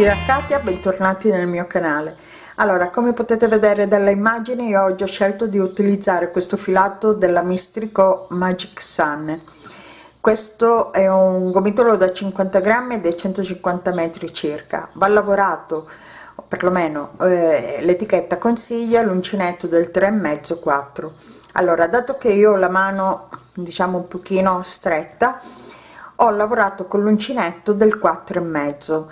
tutti da Katia, bentornati nel mio canale. Allora, come potete vedere dalle immagini, io oggi ho scelto di utilizzare questo filato della Mistrico Magic Sun. Questo è un gomitolo da 50 grammi ed è 150 metri circa. Va lavorato, perlomeno eh, l'etichetta consiglia l'uncinetto del 3,5 4. Allora, dato che io ho la mano diciamo un pochino stretta, ho lavorato con l'uncinetto del 4 e mezzo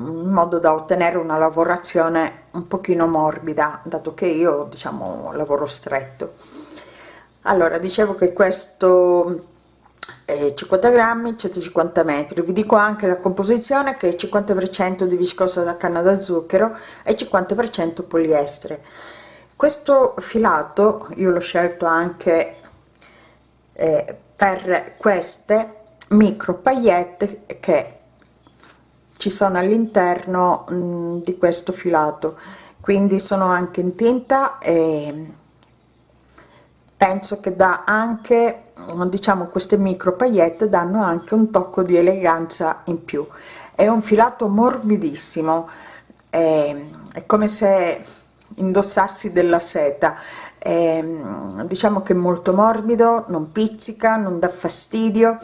in modo da ottenere una lavorazione un pochino morbida dato che io diciamo lavoro stretto. Allora dicevo che questo è 50 grammi 150 metri. Vi dico anche la composizione che è 50 per cento di viscosa da canna da zucchero e 50 per cento poliestere. Questo filato io l'ho scelto anche eh, per queste micro paillette che ci sono all'interno di questo filato. Quindi sono anche in tinta e penso che dà anche diciamo queste micro paillette danno anche un tocco di eleganza in più. È un filato morbidissimo è, è come se indossassi della seta. È, diciamo che è molto morbido non pizzica non dà fastidio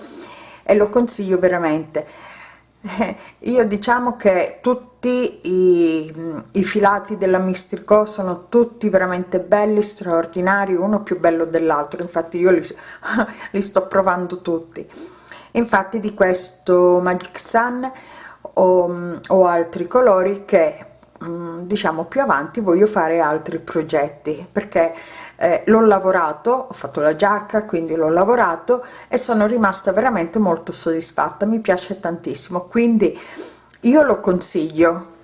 e lo consiglio veramente eh, io diciamo che tutti i, i, filati della Mistrico sono tutti veramente belli straordinari uno più bello dell'altro. Infatti io li, li, sto provando tutti. Infatti di questo Magic Sun ho, ho altri colori che mm, diciamo più avanti voglio fare altri progetti perché eh, l'ho lavorato ho fatto la giacca quindi l'ho lavorato e sono rimasta veramente molto soddisfatta mi piace tantissimo quindi io lo consiglio.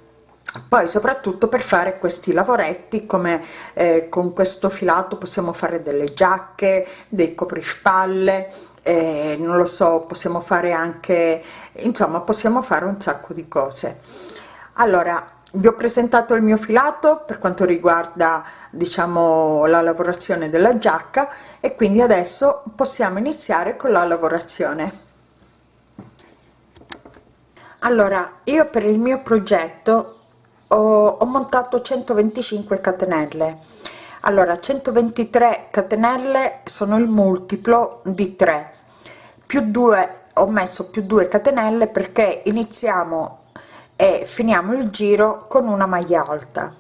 Poi soprattutto per fare questi lavoretti come eh, con questo filato possiamo fare delle giacche dei coprispalle eh, non lo so possiamo fare anche insomma possiamo fare un sacco di cose. Allora vi ho presentato il mio filato per quanto riguarda diciamo la lavorazione della giacca e quindi adesso possiamo iniziare con la lavorazione. Allora io per il mio progetto ho, ho montato 125 catenelle. Allora 123 catenelle sono il multiplo di 3 più 2 ho messo più 2 catenelle perché iniziamo e finiamo il giro con una maglia alta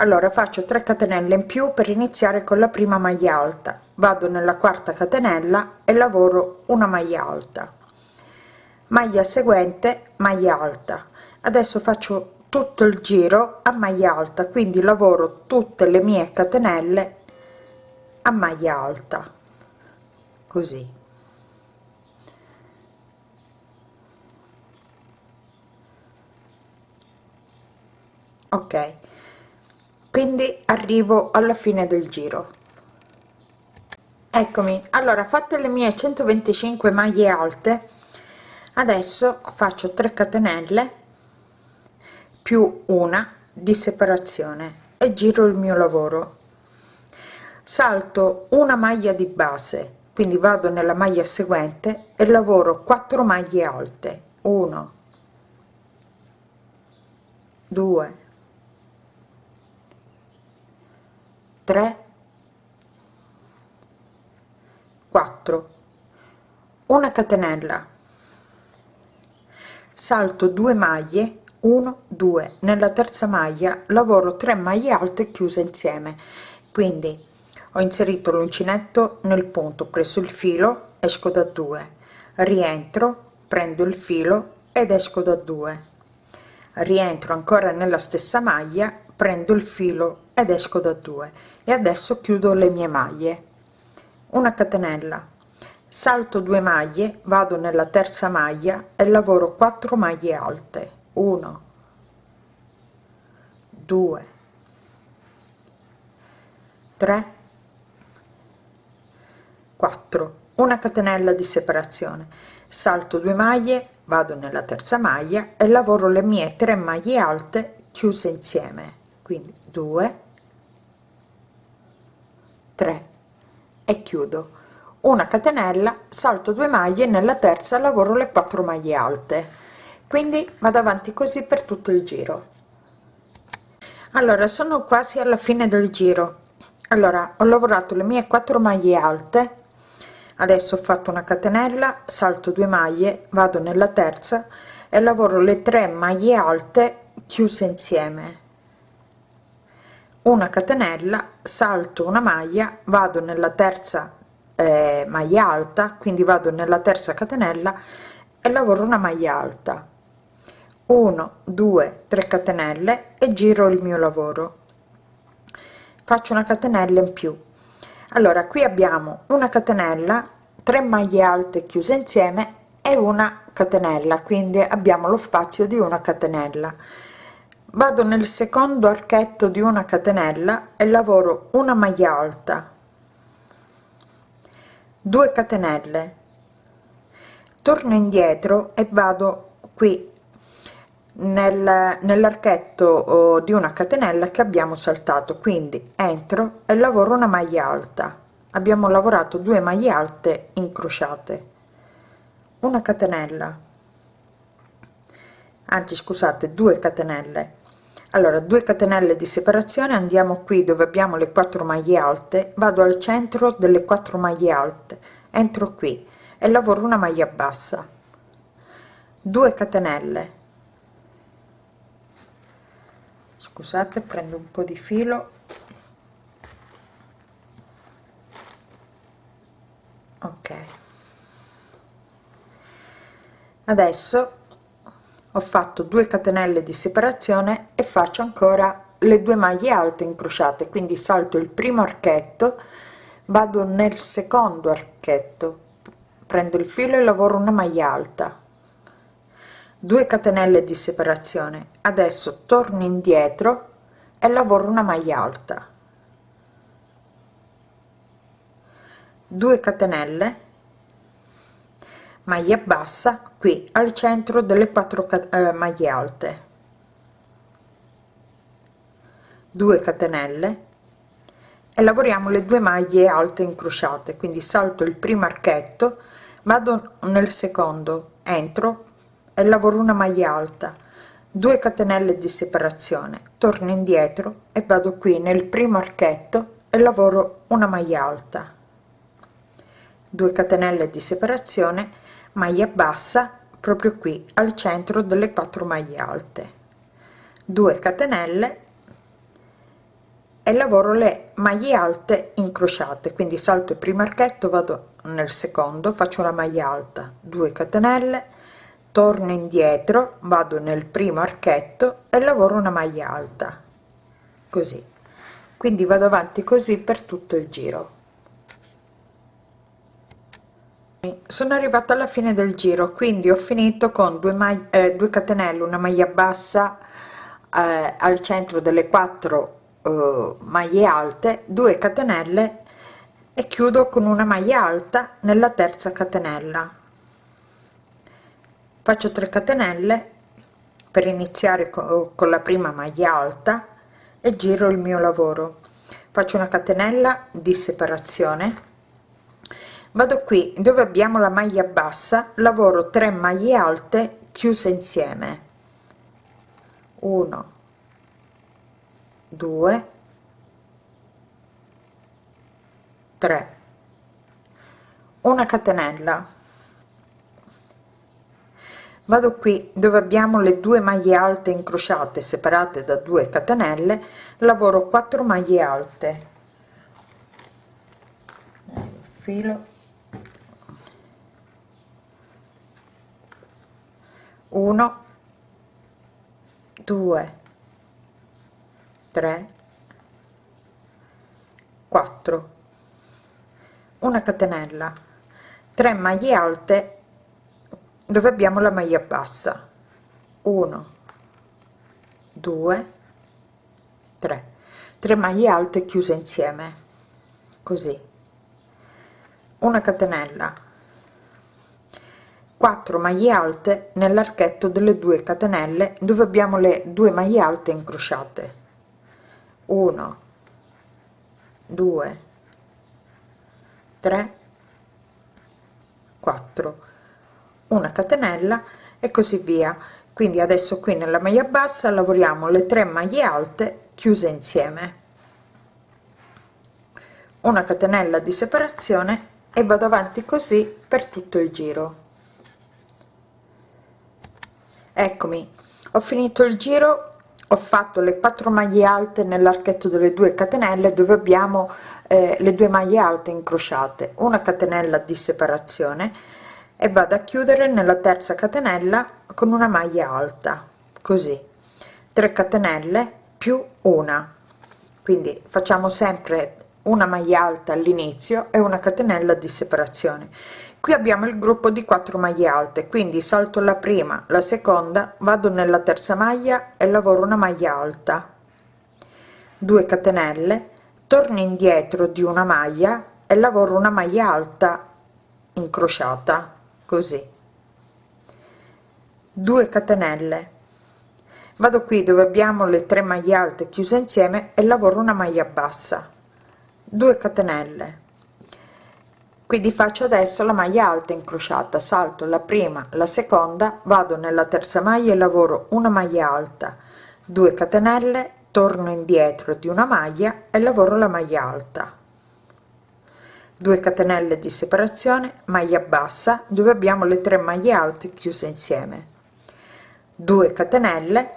allora faccio 3 catenelle in più per iniziare con la prima maglia alta. Vado nella quarta catenella e lavoro una maglia alta. Maglia seguente maglia alta. Adesso faccio tutto il giro a maglia alta quindi lavoro tutte le mie catenelle a maglia alta. Così. Ok quindi arrivo alla fine del giro. Eccomi. Allora fatte le mie 125 maglie alte adesso faccio 3 catenelle più una di separazione e giro il mio lavoro. Salto una maglia di base quindi vado nella maglia seguente e lavoro 4 maglie alte. 1 2 3 4 una catenella. Salto 2 maglie 1 2 nella terza maglia lavoro 3 maglie alte chiuse insieme. Quindi ho inserito l'uncinetto nel punto preso il filo esco da 2 rientro prendo il filo ed esco da 2 rientro ancora nella stessa maglia prendo il filo ed esco da 2 e adesso chiudo le mie maglie. Una catenella. Salto 2 maglie vado nella terza maglia e lavoro 4 maglie alte. 1 2 3 4 una catenella di separazione. Salto 2 maglie vado nella terza maglia e lavoro le mie 3 maglie alte chiuse insieme. Quindi 2 3 e chiudo. Una catenella salto 2 maglie nella terza lavoro le 4 maglie alte. Quindi vado avanti così per tutto il giro. Allora sono quasi alla fine del giro. Allora ho lavorato le mie 4 maglie alte. Adesso ho fatto una catenella salto 2 maglie vado nella terza e lavoro le 3 maglie alte chiuse insieme una catenella salto una maglia vado nella terza eh, maglia alta quindi vado nella terza catenella e lavoro una maglia alta. 1 2 3 catenelle e giro il mio lavoro. Faccio una catenella in più. Allora qui abbiamo una catenella 3 maglie alte chiuse insieme e una catenella quindi abbiamo lo spazio di una catenella vado nel secondo archetto di una catenella e lavoro una maglia alta. 2 catenelle. Torno indietro e vado qui nel, nell'archetto oh, di una catenella che abbiamo saltato. Quindi entro e lavoro una maglia alta. Abbiamo lavorato due maglie alte incrociate. Una catenella. Anzi scusate due catenelle allora 2 catenelle di separazione andiamo qui dove abbiamo le 4 maglie alte vado al centro delle 4 maglie alte entro qui e lavoro una maglia bassa. 2 catenelle. Scusate prendo un po di filo. Ok. Adesso ho fatto 2 catenelle di separazione e faccio ancora le due maglie alte incrociate quindi salto il primo archetto vado nel secondo archetto prendo il filo e lavoro una maglia alta. 2 catenelle di separazione. Adesso torno indietro e lavoro una maglia alta. 2 catenelle. Maglia bassa qui al centro delle 4 eh, maglie alte. 2 catenelle. E lavoriamo le due maglie alte incrociate quindi salto il primo archetto vado nel secondo entro e lavoro una maglia alta. 2 catenelle di separazione torno indietro e vado qui nel primo archetto e lavoro una maglia alta. 2 catenelle di separazione maglia bassa proprio qui al centro delle 4 maglie alte. 2 catenelle e lavoro le maglie alte incrociate. Quindi salto il primo archetto vado nel secondo faccio una maglia alta 2 catenelle torno indietro vado nel primo archetto e lavoro una maglia alta. Così. Quindi vado avanti così per tutto il giro sono arrivata alla fine del giro quindi ho finito con due maglie eh, 2 catenelle una maglia bassa eh, al centro delle 4 eh, maglie alte 2 catenelle e chiudo con una maglia alta nella terza catenella. Faccio 3 catenelle per iniziare con la prima maglia alta e giro il mio lavoro. Faccio una catenella di separazione vado qui dove abbiamo la maglia bassa lavoro 3 maglie alte chiuse insieme. 1 2 3 una catenella. Vado qui dove abbiamo le due maglie alte incrociate separate da 2 catenelle lavoro 4 maglie alte. Filo 1 2 3 4 una catenella. 3 maglie alte dove abbiamo la maglia bassa. 1 2 3 3 maglie alte chiuse insieme. Così. Una catenella 4 maglie alte nell'archetto delle 2 catenelle dove abbiamo le due maglie alte incrociate. 1 2 3 4 una catenella e così via. Quindi adesso qui nella maglia bassa lavoriamo le 3 maglie alte chiuse insieme. Una catenella di separazione e vado avanti così per tutto il giro eccomi. Ho finito il giro ho fatto le 4 maglie alte nell'archetto delle 2 catenelle dove abbiamo eh, le due maglie alte incrociate. Una catenella di separazione e vado a chiudere nella terza catenella con una maglia alta così. 3 catenelle più una. Quindi facciamo sempre una maglia alta all'inizio e una catenella di separazione qui abbiamo il gruppo di 4 maglie alte quindi salto la prima la seconda vado nella terza maglia e lavoro una maglia alta. 2 catenelle torno indietro di una maglia e lavoro una maglia alta incrociata così. 2 catenelle vado qui dove abbiamo le 3 maglie alte chiuse insieme e lavoro una maglia bassa. 2 catenelle quindi faccio adesso la maglia alta incrociata salto la prima la seconda vado nella terza maglia e lavoro una maglia alta 2 catenelle torno indietro di una maglia e lavoro la maglia alta. 2 catenelle di separazione maglia bassa dove abbiamo le 3 maglie alte chiuse insieme. 2 catenelle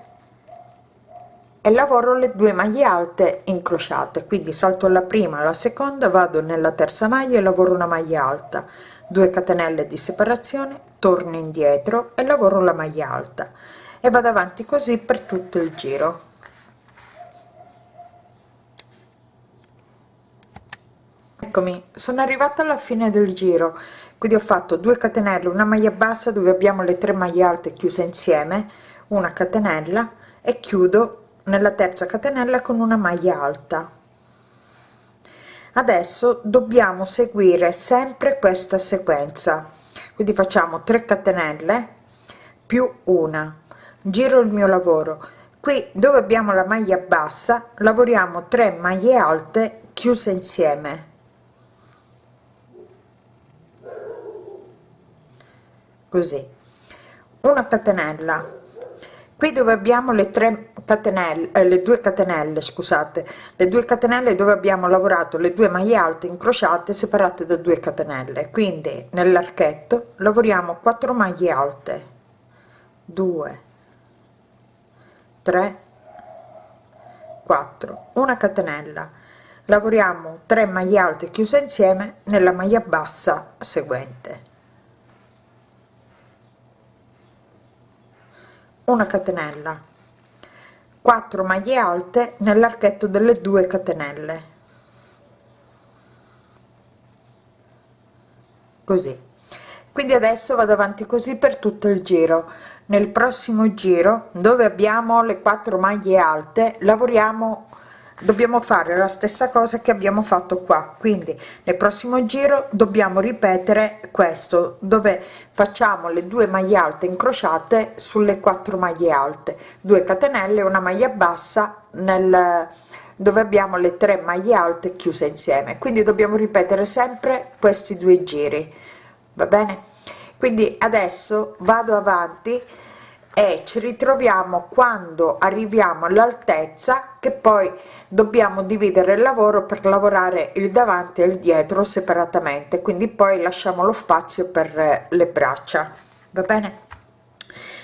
e lavoro le due maglie alte incrociate. Quindi salto la prima la seconda vado nella terza maglia e lavoro una maglia alta. 2 catenelle di separazione torno indietro e lavoro la maglia alta. E vado avanti così per tutto il giro. Eccomi sono arrivata alla fine del giro. Quindi ho fatto 2 catenelle una maglia bassa dove abbiamo le tre maglie alte chiuse insieme una catenella e chiudo nella terza catenella con una maglia alta. Adesso dobbiamo seguire sempre questa sequenza. Quindi facciamo 3 catenelle più una. Giro il mio lavoro. Qui dove abbiamo la maglia bassa lavoriamo 3 maglie alte chiuse insieme. Così. Una catenella. Qui dove abbiamo le 3 catenelle eh, le due catenelle scusate le due catenelle dove abbiamo lavorato le due maglie alte incrociate separate da 2 catenelle. Quindi nell'archetto lavoriamo 4 maglie alte. 2 3 4 una catenella. Lavoriamo 3 maglie alte chiuse insieme nella maglia bassa seguente. Una catenella 4 maglie alte nell'archetto delle 2 catenelle. Così. Quindi adesso vado avanti così per tutto il giro. Nel prossimo giro dove abbiamo le 4 maglie alte lavoriamo dobbiamo fare la stessa cosa che abbiamo fatto qua. Quindi nel prossimo giro dobbiamo ripetere questo dove facciamo le due maglie alte incrociate sulle quattro maglie alte. 2 catenelle una maglia bassa nel dove abbiamo le tre maglie alte chiuse insieme. Quindi dobbiamo ripetere sempre questi due giri. Va bene? Quindi adesso vado avanti e ci ritroviamo quando arriviamo all'altezza che poi dobbiamo dividere il lavoro per lavorare il davanti e il dietro separatamente. Quindi poi lasciamo lo spazio per le braccia. Va bene?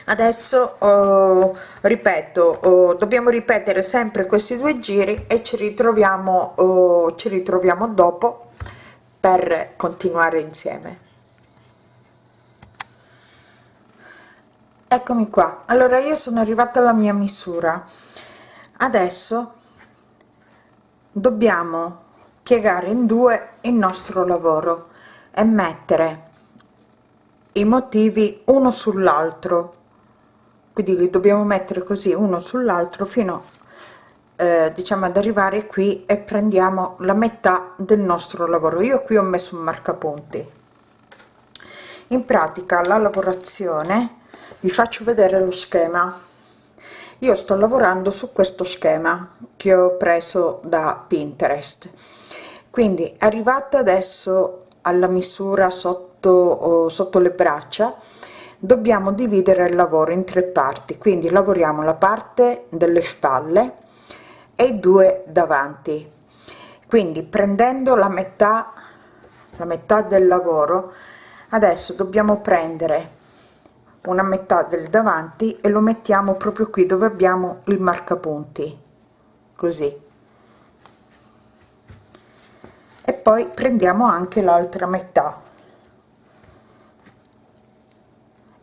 Adesso oh, ripeto oh, dobbiamo ripetere sempre questi due giri e ci ritroviamo oh, ci ritroviamo dopo per continuare insieme eccomi qua. Allora io sono arrivata alla mia misura. Adesso dobbiamo piegare in due il nostro lavoro e mettere i motivi uno sull'altro. Quindi li dobbiamo mettere così uno sull'altro fino eh, diciamo ad arrivare qui e prendiamo la metà del nostro lavoro. Io qui ho messo un marcapunti. In pratica la lavorazione vi faccio vedere lo schema. Io sto lavorando su questo schema che ho preso da pinterest. Quindi arrivata adesso alla misura sotto sotto le braccia dobbiamo dividere il lavoro in tre parti. Quindi lavoriamo la parte delle spalle e due davanti. Quindi prendendo la metà la metà del lavoro adesso dobbiamo prendere una metà del davanti e lo mettiamo proprio qui dove abbiamo il marcapunti così. E poi prendiamo anche l'altra metà.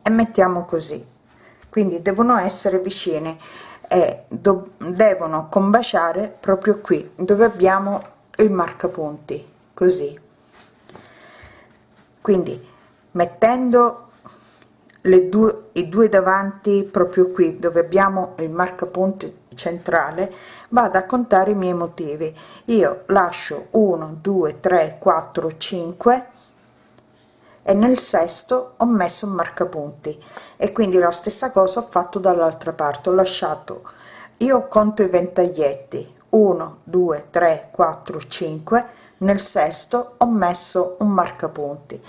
E mettiamo così. Quindi devono essere vicine e devono combaciare proprio qui dove abbiamo il marcapunti così. Quindi mettendo le due i due davanti proprio qui dove abbiamo il marcapunti centrale vado a contare i miei motivi. Io lascio 1 2 3 4 5 e nel sesto ho messo un marcapunti. E quindi la stessa cosa ho fatto dall'altra parte ho lasciato io conto i ventaglietti 1 2 3 4 5 nel sesto ho messo un marcapunti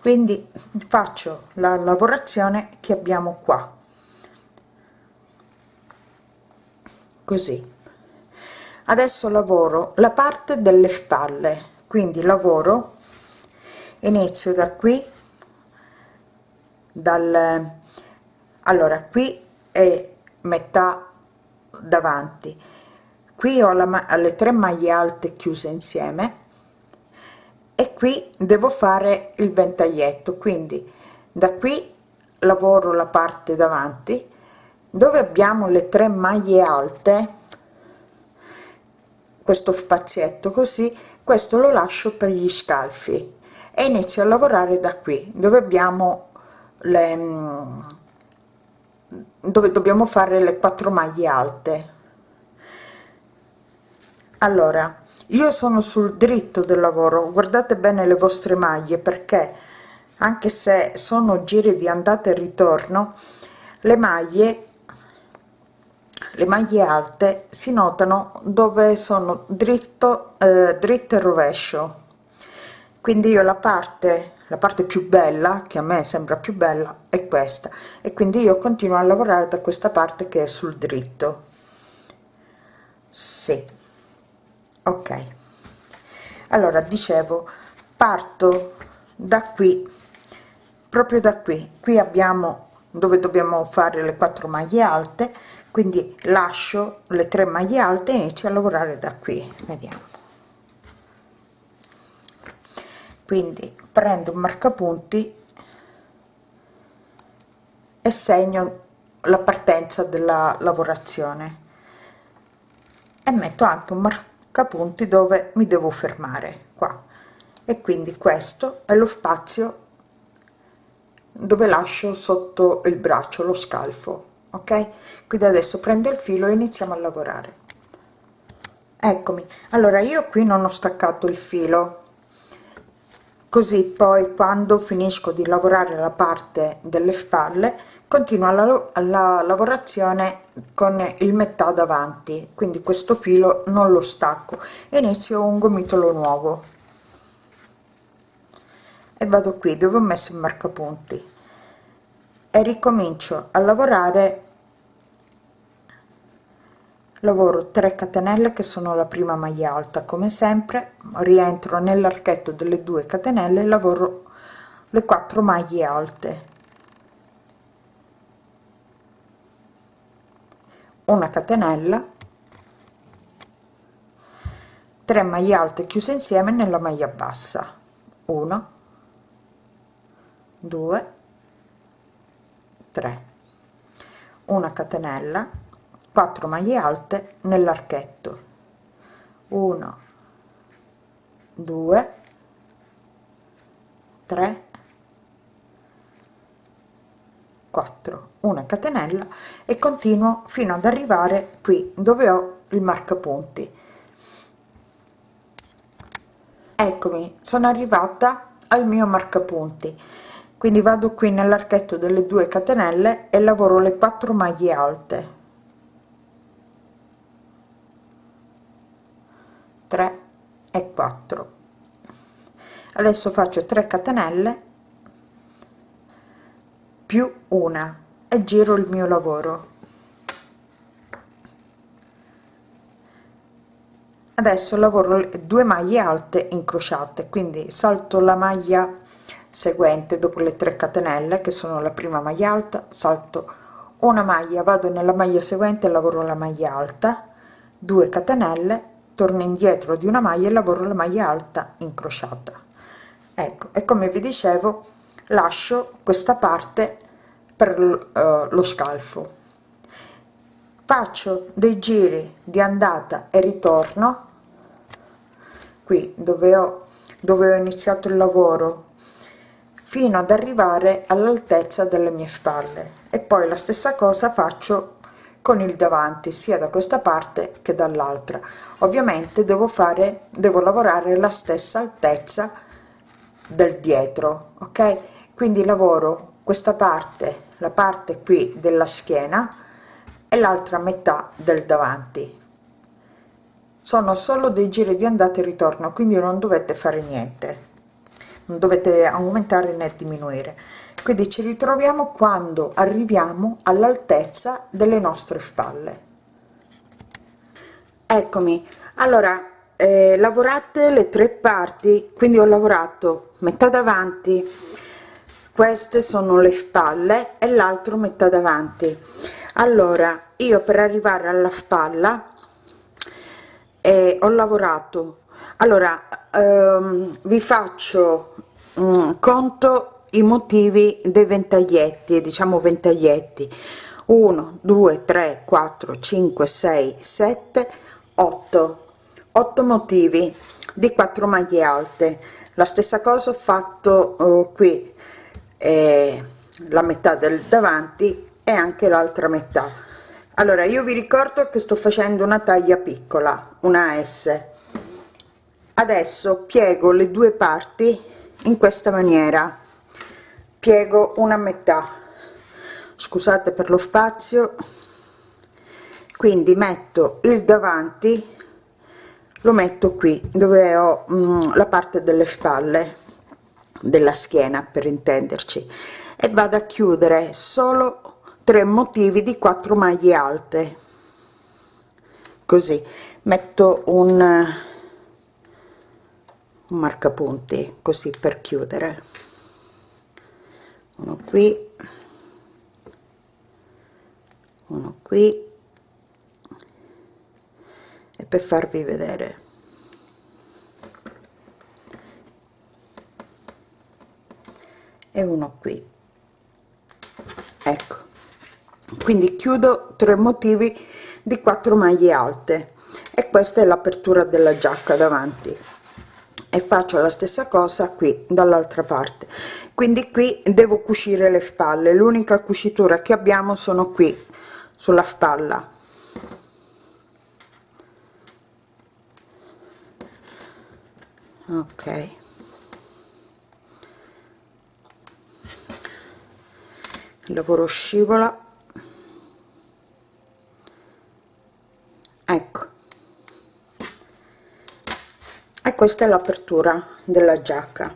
quindi faccio la lavorazione che abbiamo qua. Così. Adesso lavoro la parte delle spalle. Quindi lavoro inizio da qui dal allora qui è metà davanti. Qui ho la, le tre maglie alte chiuse insieme e qui devo fare il ventaglietto quindi da qui lavoro la parte davanti dove abbiamo le tre maglie alte questo spazietto così questo lo lascio per gli scalfi e inizio a lavorare da qui dove abbiamo le mm, dove dobbiamo fare le quattro maglie alte. Allora io sono sul dritto del lavoro guardate bene le vostre maglie perché anche se sono giri di andata e ritorno le maglie le maglie alte si notano dove sono dritto eh, dritto e rovescio. Quindi io la parte la parte più bella che a me sembra più bella è questa. E quindi io continuo a lavorare da questa parte che è sul dritto. Sì ok. Allora dicevo parto da qui proprio da qui. Qui abbiamo dove dobbiamo fare le quattro maglie alte quindi lascio le tre maglie alte e inizio a lavorare da qui. Vediamo. Quindi prendo un marcapunti e segno la partenza della lavorazione e metto anche un marcapunti dove mi devo fermare qua. E quindi questo è lo spazio dove lascio sotto il braccio lo scalfo ok? Quindi adesso prendo il filo e iniziamo a lavorare. Eccomi. Allora io qui non ho staccato il filo. Così poi quando finisco di lavorare la parte delle spalle continua la, la lavorazione con il metà davanti quindi questo filo non lo stacco inizio un gomitolo nuovo. E vado qui dove ho messo il marcapunti. E ricomincio a lavorare. Lavoro 3 catenelle che sono la prima maglia alta come sempre. Rientro nell'archetto delle due catenelle lavoro le quattro maglie alte una catenella 3 maglie alte chiuse insieme nella maglia bassa. 1 2 3 una catenella 4 maglie alte nell'archetto. 1 2 3 4 una catenella e continuo fino ad arrivare qui dove ho il marcapunti. Eccomi sono arrivata al mio marcapunti. Quindi vado qui nell'archetto delle 2 catenelle e lavoro le 4 maglie alte. 3 e 4 adesso faccio 3 catenelle più una e giro il mio lavoro. Adesso lavoro due maglie alte incrociate quindi salto la maglia seguente dopo le 3 catenelle che sono la prima maglia alta salto una maglia vado nella maglia seguente lavoro la maglia alta 2 catenelle torno indietro di una maglia e lavoro la maglia alta incrociata. Ecco e come vi dicevo lascio questa parte per uh, lo scalfo. Faccio dei giri di andata e ritorno. Qui dove ho dove ho iniziato il lavoro fino ad arrivare all'altezza delle mie spalle. E poi la stessa cosa faccio con il davanti sia da questa parte che dall'altra. Ovviamente devo fare devo lavorare la stessa altezza del dietro ok quindi lavoro questa parte la parte qui della schiena e l'altra metà del davanti. Sono solo dei giri di andata e ritorno quindi non dovete fare niente. Non dovete aumentare né diminuire. Quindi ci ritroviamo quando arriviamo all'altezza delle nostre spalle. Eccomi. Allora eh, lavorate le tre parti quindi ho lavorato metà davanti queste sono le spalle e l'altro metà davanti. Allora io per arrivare alla spalla e ho lavorato. Allora ehm, vi faccio um, conto i motivi dei ventaglietti diciamo ventaglietti. 1 2 3 4 5 6 7 8 8 motivi di 4 maglie alte. La stessa cosa ho fatto uh, qui eh, la metà del davanti e anche l'altra metà. Allora io vi ricordo che sto facendo una taglia piccola una s. Adesso piego le due parti in questa maniera. Piego una metà. Scusate per lo spazio. Quindi metto il davanti lo metto qui dove ho mm, la parte delle spalle della schiena per intenderci e vado a chiudere solo 3 motivi di 4 maglie alte. Così metto un, un marcapunti così per chiudere. Uno qui uno qui e per farvi vedere e uno qui. Ecco. Quindi chiudo tre motivi di 4 maglie alte. E questa è l'apertura della giacca davanti. E faccio la stessa cosa qui dall'altra parte. Quindi qui devo cucire le spalle. L'unica cucitura che abbiamo sono qui sulla spalla. Ok lavoro scivola ecco. E questa è l'apertura della giacca.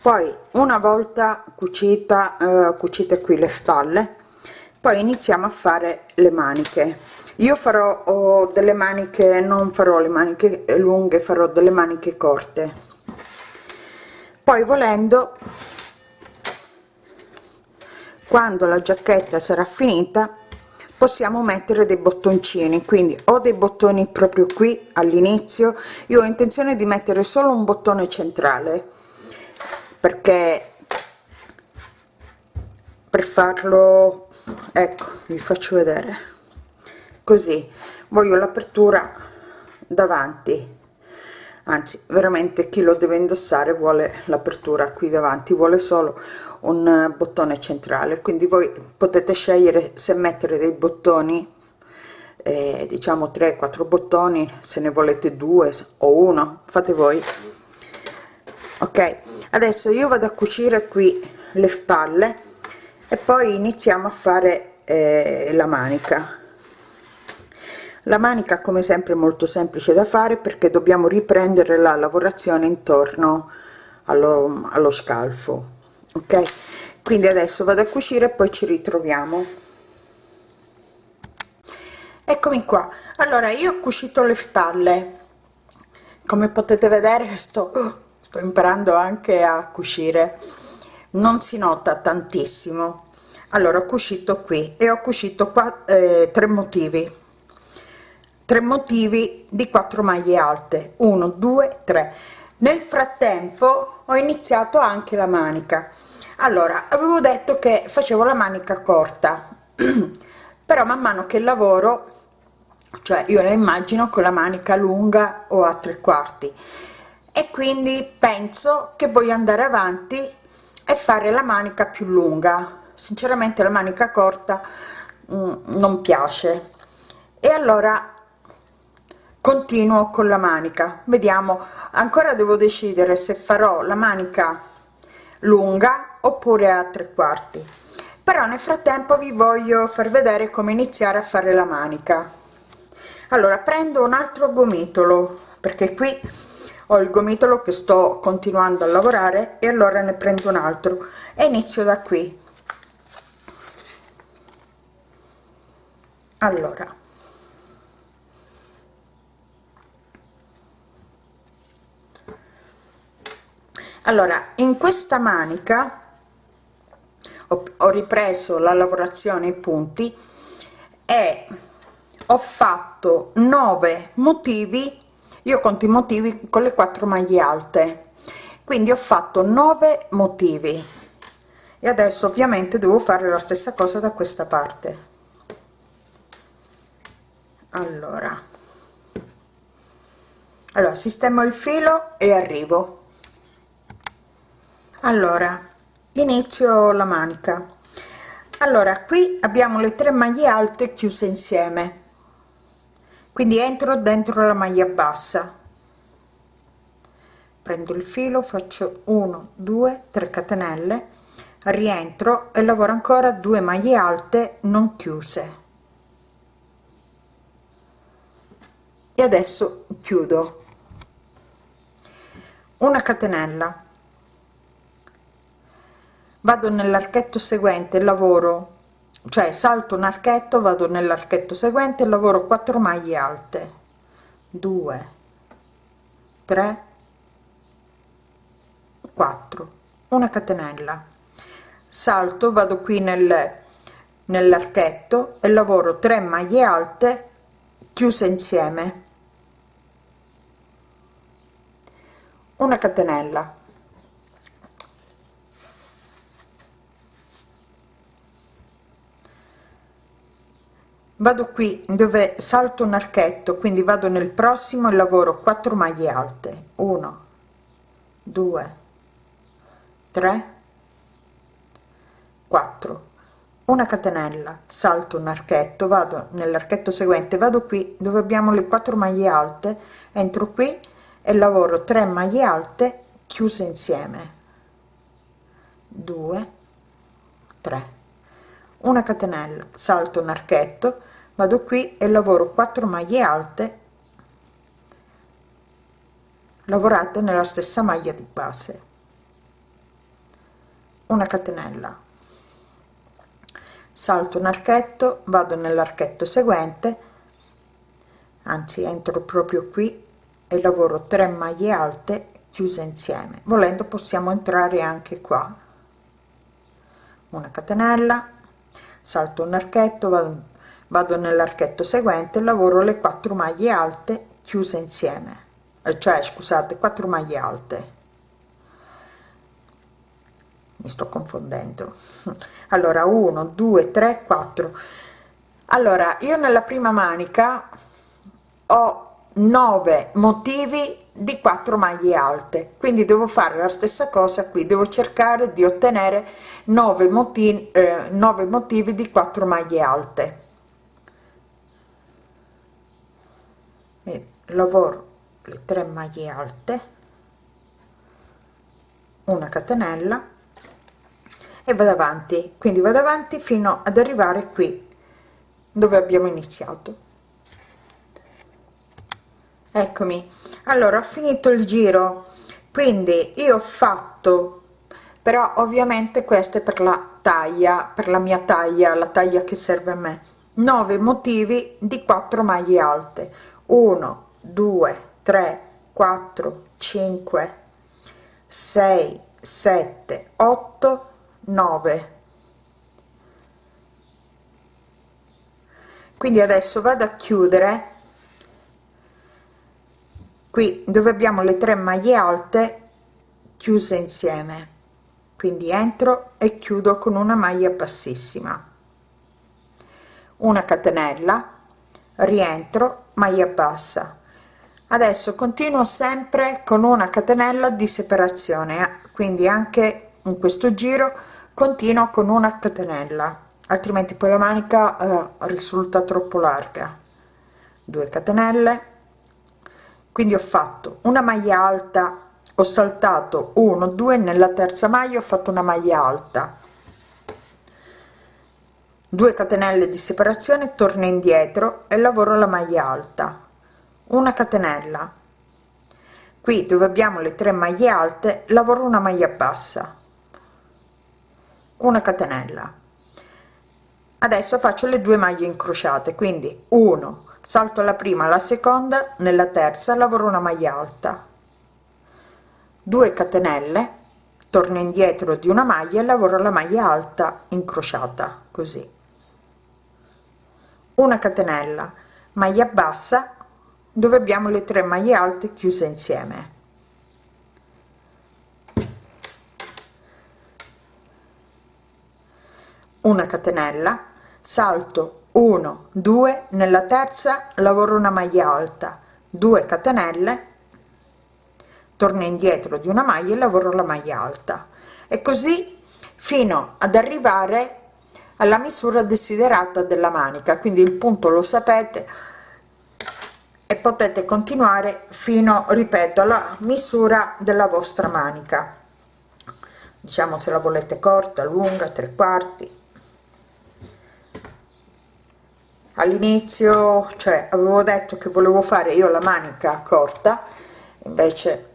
Poi una volta cucita eh, cucite qui le spalle poi iniziamo a fare le maniche. Io farò delle maniche non farò le maniche lunghe farò delle maniche corte. Poi volendo quando la giacchetta sarà finita possiamo mettere dei bottoncini. Quindi ho dei bottoni proprio qui all'inizio. Io ho intenzione di mettere solo un bottone centrale perché per farlo ecco vi faccio vedere. Così voglio l'apertura davanti. Anzi veramente chi lo deve indossare vuole l'apertura qui davanti vuole solo un bottone centrale. Quindi voi potete scegliere se mettere dei bottoni eh, diciamo 3 4 bottoni se ne volete due o uno fate voi. Ok adesso io vado a cucire qui le spalle e poi iniziamo a fare eh, la manica. La manica come sempre molto semplice da fare perché dobbiamo riprendere la lavorazione intorno allo, allo scalfo ok? Quindi adesso vado a cucire e poi ci ritroviamo. Eccomi qua. Allora io ho cucito le spalle. Come potete vedere sto sto imparando anche a cucire. Non si nota tantissimo. Allora ho cucito qui e ho cucito qua eh, tre motivi. Tre motivi di 4 maglie alte. 1 2 3 nel frattempo ho iniziato anche la manica allora avevo detto che facevo la manica corta però man mano che lavoro cioè io la immagino con la manica lunga o a tre quarti. E quindi penso che voglio andare avanti e fare la manica più lunga. Sinceramente la manica corta mm, non piace. E allora continuo con la manica. Vediamo ancora devo decidere se farò la manica lunga oppure a tre quarti. Però nel frattempo vi voglio far vedere come iniziare a fare la manica. Allora prendo un altro gomitolo perché qui ho il gomitolo che sto continuando a lavorare e allora ne prendo un altro. E inizio da qui. Allora. Allora in questa manica ho, ho ripreso la lavorazione i punti e ho fatto 9 motivi io conto i motivi con le quattro maglie alte. Quindi ho fatto 9 motivi. E adesso ovviamente devo fare la stessa cosa da questa parte. Allora. Allora sistemo il filo e arrivo. Allora inizio la manica. Allora qui abbiamo le tre maglie alte chiuse insieme. Quindi entro dentro la maglia bassa. Prendo il filo faccio 1 2 3 catenelle rientro e lavoro ancora due maglie alte non chiuse. E adesso chiudo. Una catenella vado nell'archetto seguente lavoro cioè salto un archetto vado nell'archetto seguente lavoro 4 maglie alte. 2 3 4 una catenella. Salto vado qui nel nell'archetto e lavoro 3 maglie alte chiuse insieme. Una catenella vado qui dove salto un archetto quindi vado nel prossimo e lavoro 4 maglie alte. 1 2 3 4 una catenella salto un archetto vado nell'archetto seguente vado qui dove abbiamo le 4 maglie alte entro qui e lavoro 3 maglie alte chiuse insieme. 2 3 una catenella salto un archetto vado qui e lavoro 4 maglie alte lavorate nella stessa maglia di base. Una catenella. Salto un archetto vado nell'archetto seguente anzi entro proprio qui e lavoro 3 maglie alte chiuse insieme. Volendo possiamo entrare anche qua. Una catenella salto un archetto vado vado nell'archetto seguente lavoro le 4 maglie alte chiuse insieme. Eh, cioè scusate 4 maglie alte. Mi sto confondendo. Allora 1 2 3 4 allora io nella prima manica ho 9 motivi di 4 maglie alte. Quindi devo fare la stessa cosa qui. Devo cercare di ottenere 9 motivi eh, 9 motivi di 4 maglie alte lavoro le 3 maglie alte una catenella e vado avanti. Quindi vado avanti fino ad arrivare qui dove abbiamo iniziato. Eccomi. Allora ho finito il giro. Quindi io ho fatto però ovviamente queste per la taglia per la mia taglia la taglia che serve a me. 9 motivi di 4 maglie alte. 1 2 3 4 5 6 7 8 9 quindi adesso vado a chiudere. Qui dove abbiamo le tre maglie alte chiuse insieme. Quindi entro e chiudo con una maglia bassissima. Una catenella rientro maglia bassa adesso continuo sempre con una catenella di separazione eh. quindi anche in questo giro continuo con una catenella altrimenti poi la manica eh, risulta troppo larga. 2 catenelle. Quindi ho fatto una maglia alta ho saltato 1 2 nella terza maglia ho fatto una maglia alta. 2 catenelle di separazione torno indietro e lavoro la maglia alta una catenella. Qui dove abbiamo le tre maglie alte lavoro una maglia bassa. Una catenella. Adesso faccio le due maglie incrociate quindi 1 salto la prima la seconda nella terza lavoro una maglia alta. 2 catenelle torno indietro di una maglia e lavoro la maglia alta incrociata così. Una catenella maglia bassa dove abbiamo le tre maglie alte chiuse insieme. Una catenella salto 1 2 nella terza lavoro una maglia alta 2 catenelle torno indietro di una maglia e lavoro la maglia alta. E così fino ad arrivare alla misura desiderata della manica. Quindi il punto lo sapete e potete continuare fino ripeto alla misura della vostra manica. Diciamo se la volete corta lunga tre quarti. All'inizio cioè avevo detto che volevo fare io la manica corta invece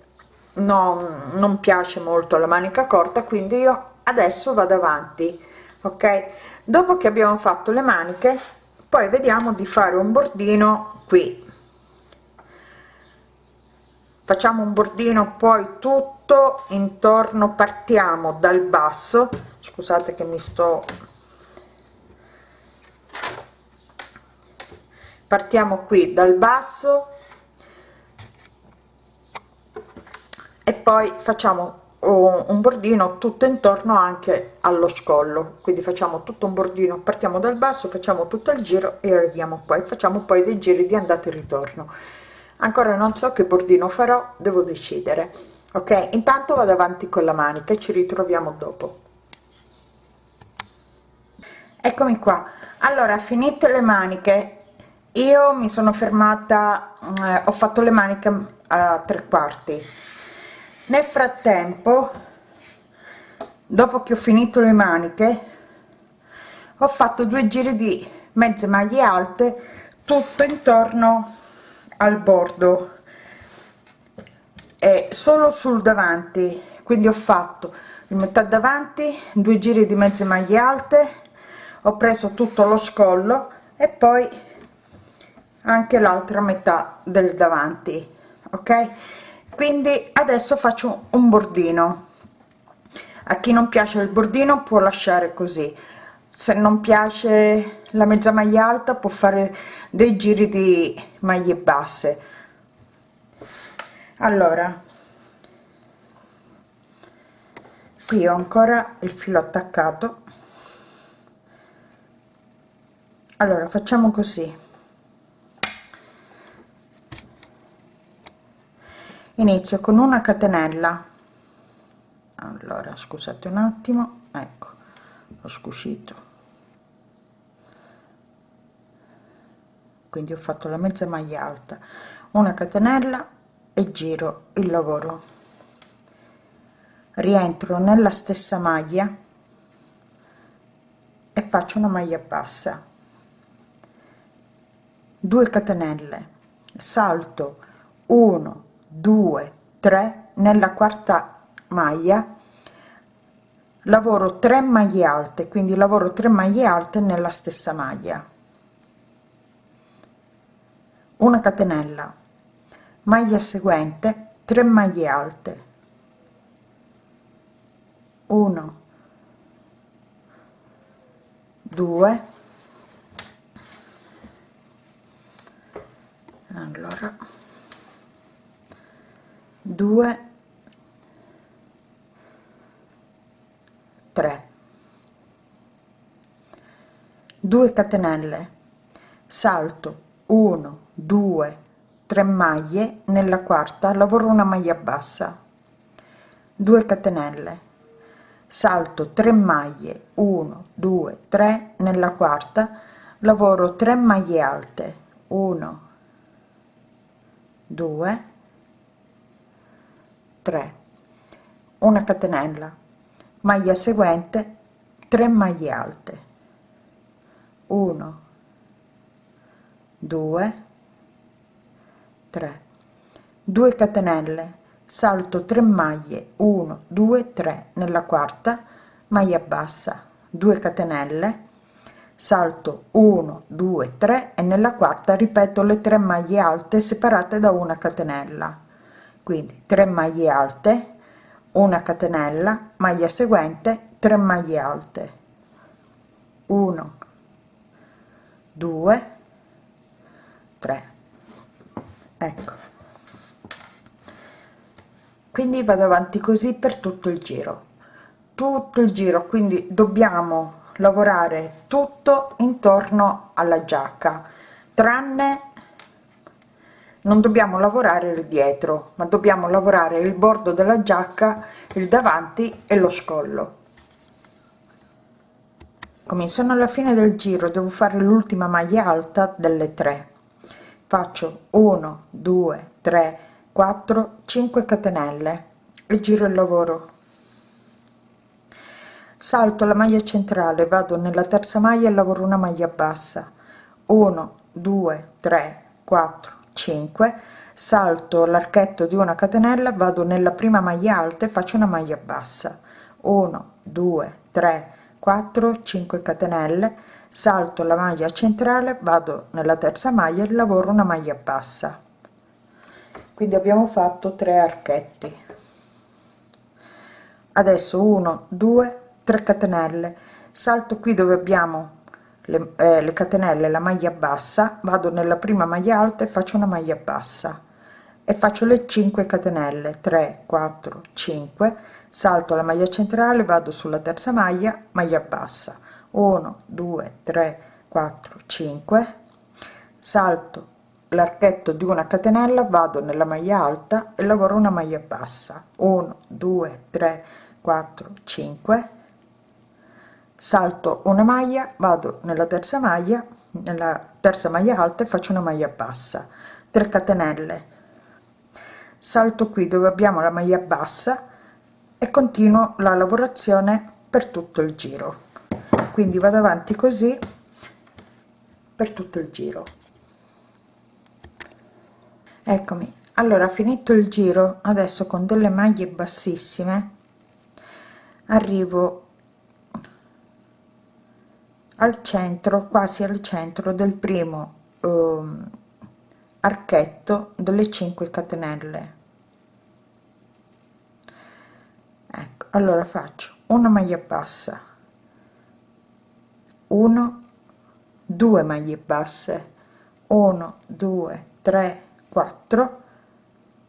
non, non piace molto la manica corta quindi io adesso vado avanti ok? Dopo che abbiamo fatto le maniche poi vediamo di fare un bordino qui facciamo un bordino poi tutto intorno partiamo dal basso. Scusate che mi sto partiamo qui dal basso. E poi facciamo un bordino tutto intorno anche allo scollo. Quindi facciamo tutto un bordino partiamo dal basso facciamo tutto il giro e arriviamo poi. Facciamo poi dei giri di andata e ritorno ancora non so che bordino farò devo decidere. Ok intanto vado avanti con la manica e ci ritroviamo dopo. Eccomi qua. Allora finite le maniche. Io mi sono fermata eh, ho fatto le maniche a tre quarti. Nel frattempo dopo che ho finito le maniche ho fatto due giri di mezze maglie alte tutto intorno al bordo. E solo sul davanti quindi ho fatto in metà davanti due giri di mezze maglie alte ho preso tutto lo scollo e poi anche l'altra metà del davanti ok? Quindi adesso faccio un bordino. A chi non piace il bordino può lasciare così. Se non piace la mezza maglia alta può fare dei giri di maglie basse. Allora qui ho ancora il filo attaccato. Allora facciamo così. Inizio con una catenella. Allora scusate un attimo. Ecco ho scuscito quindi ho fatto la mezza maglia alta una catenella e giro il lavoro. Rientro nella stessa maglia e faccio una maglia bassa. 2 catenelle salto 1 2 3 nella quarta maglia. Lavoro 3 maglie alte quindi lavoro 3 maglie alte nella stessa maglia una catenella maglia seguente 3 maglie alte. 1 2 allora. 2 3 2 catenelle. Salto. 1 2 3 maglie nella quarta lavoro una maglia bassa. 2 catenelle. Salto 3 maglie 1 2 3 nella quarta lavoro 3 maglie alte 1 2 3 una catenella. Maglia seguente 3 maglie alte. 1 2 3 2 catenelle salto 3 maglie 1 2 3 nella quarta maglia bassa. 2 catenelle salto 1 2 3 e nella quarta ripeto le 3 maglie alte separate da una catenella. Quindi 3 maglie alte una catenella maglia seguente 3 maglie alte. 1 2 3 ecco. Quindi vado avanti così per tutto il giro. Tutto il giro quindi dobbiamo lavorare tutto intorno alla giacca tranne non dobbiamo lavorare il dietro ma dobbiamo lavorare il bordo della giacca il davanti e lo scollo. Come sono alla fine del giro devo fare l'ultima maglia alta delle tre faccio 1 2 3 4 5 catenelle e giro il lavoro. Salto la maglia centrale vado nella terza maglia e lavoro una maglia bassa. 1 2 3 4 5 salto l'archetto di una catenella vado nella prima maglia alta e faccio una maglia bassa. 1 2 3 4 5 catenelle salto la maglia centrale vado nella terza maglia e lavoro una maglia bassa. Quindi abbiamo fatto 3 archetti. Adesso 1 2 3 catenelle. Salto qui dove abbiamo le, eh, le catenelle la maglia bassa vado nella prima maglia alta e faccio una maglia bassa. E faccio le 5 catenelle 3 4 5 salto la maglia centrale vado sulla terza maglia maglia bassa 1 2 3 4 5 salto l'archetto di una catenella vado nella maglia alta e lavoro una maglia bassa. 1 2 3 4 5 salto una maglia vado nella terza maglia nella terza maglia alta e faccio una maglia bassa. 3 catenelle. Salto qui dove abbiamo la maglia bassa e continuo la lavorazione per tutto il giro quindi vado avanti così per tutto il giro. Eccomi. Allora finito il giro adesso con delle maglie bassissime arrivo al centro quasi al centro del primo eh, archetto delle 5 catenelle. Ecco allora faccio una maglia bassa 1 2 maglie basse. 1 2 3 4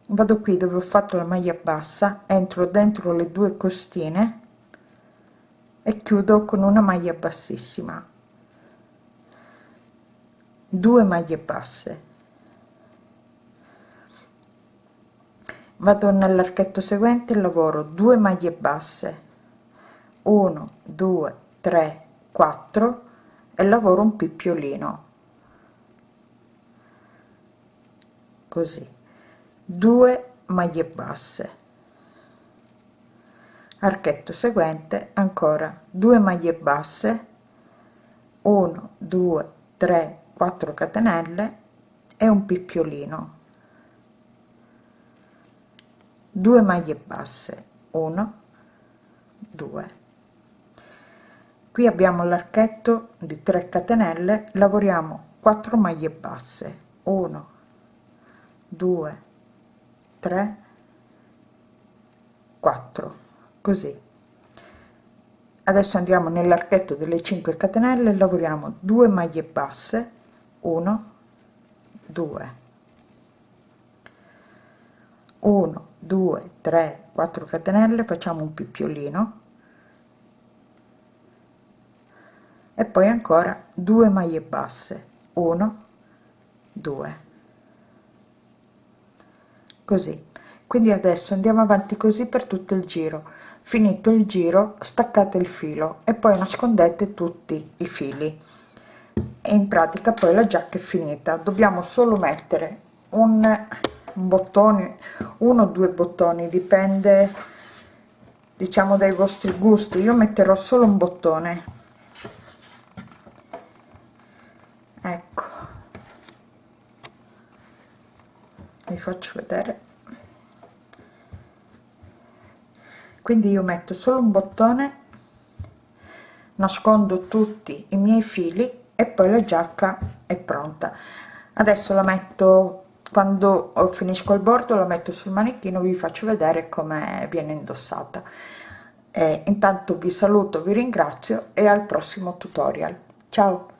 vado qui dove ho fatto la maglia bassa entro dentro le due costine e chiudo con una maglia bassissima. 2 maglie basse. Vado nell'archetto seguente lavoro 2 maglie basse. 1 2 3 4 e lavoro un pippiolino così. 2 maglie basse. Archetto seguente ancora 2 maglie basse. 1 2 3 4 catenelle e un picciolino 2 maglie basse. 1 2 qui abbiamo l'archetto di 3 catenelle lavoriamo 4 maglie basse. 1 2 3 4 così. Adesso andiamo nell'archetto delle 5 catenelle lavoriamo 2 maglie basse. 1 2 1 2 3 4 catenelle facciamo un picciolino e poi ancora 2 maglie basse. 1 2 così. Quindi adesso andiamo avanti così per tutto il giro. Finito il giro staccate il filo e poi nascondete tutti i fili. E in pratica poi la giacca è finita. Dobbiamo solo mettere un, bottone uno o due bottoni dipende diciamo dai vostri gusti. Io metterò solo un bottone ecco vi faccio vedere. Quindi io metto solo un bottone nascondo tutti i miei fili e poi la giacca è pronta. Adesso la metto quando finisco il bordo la metto sul manichino vi faccio vedere come viene indossata. E intanto vi saluto vi ringrazio e al prossimo tutorial. Ciao